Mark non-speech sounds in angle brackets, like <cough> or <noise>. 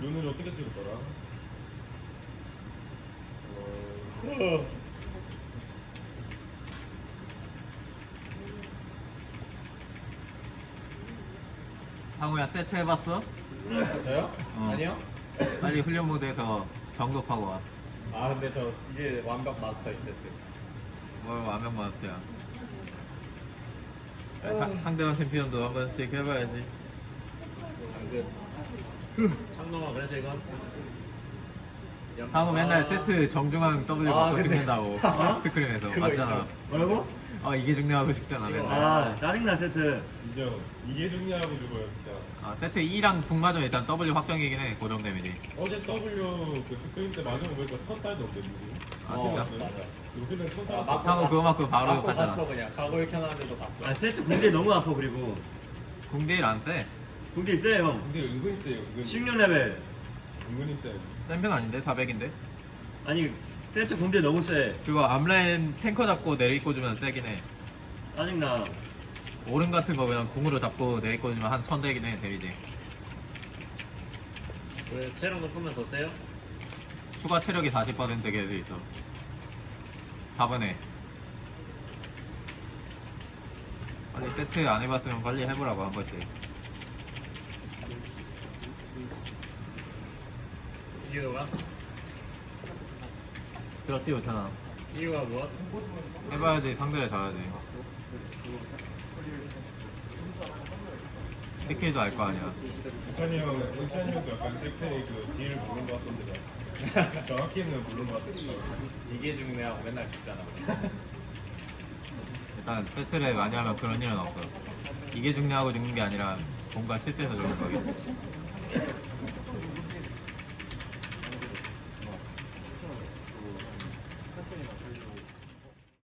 눈을 어떻게 찍을 거라? 상우야 세트 해봤어? 저요? 어. 아니요. 빨리 훈련 모드에서 정독하고 와. 아 근데 저 이게 완벽 마스터 이세트. 뭘 완벽 마스터야. 야, 사- 상대방 챔피언도 한 번씩 해봐야지. 창동아 그래서 이건 상우 맨날 아. 세트 정중앙 W 아, 받고 근데- 찍는다고 <laughs> 스크린에서 그거 맞잖아. 있죠. 뭐라고? 어 이게 중요하고 싶잖아. 맨날. 아 짜증나 세트 인정. 이게 중요하고 죽어요 진짜. 아, 세트 2랑 북마저 일단 W 확정이긴 해 고정 데미지. 어제 W 그 스크린 때거 보니까 천 달도 없대 누구. 아, 어, 진짜? 맞아. 요즘엔 천 달. 아, 막- 상우 그거 맞고 바로 맞고 가잖아. 갔어 그냥 가고 이렇게 하는데도 갔어 아 세트 군대 너무 아파 그리고 궁대일 안 세. 군대 있어요 형 근데 은근 세요. 은근. 16 레벨 은근히 세. 센편 아닌데 400인데. 아니 세트 군대 너무 세 그거 앞라인 탱커 잡고 내리꽂 주면 세긴 해. 짜증나 오른 같은 거 그냥 궁으로 잡고 내리꽂 주면 한1000 되긴 해 데미지. 왜 체력 높으면 더 세요? 추가 체력이 40% 되게 돼 있어. 4번에. 빨리 세트 안 해봤으면 빨리 해보라고 한 번씩. 이유가? 들었지 못하나. 이유가 무엇? 해봐야지 상대를 잘하지. 스킬도 알 거 아니야. 은찬이 형, 은찬이 형도 약간 세페이 그 딜을 모르는 것 같던데. 정확히는 모르는 것 같던데. 이게 중요하고 맨날 죽잖아. <laughs> 일단 세트를 많이 하면 그런 일은 없어. 이게 중요하고 죽는 게 아니라 뭔가 실수해서 죽는 거겠지.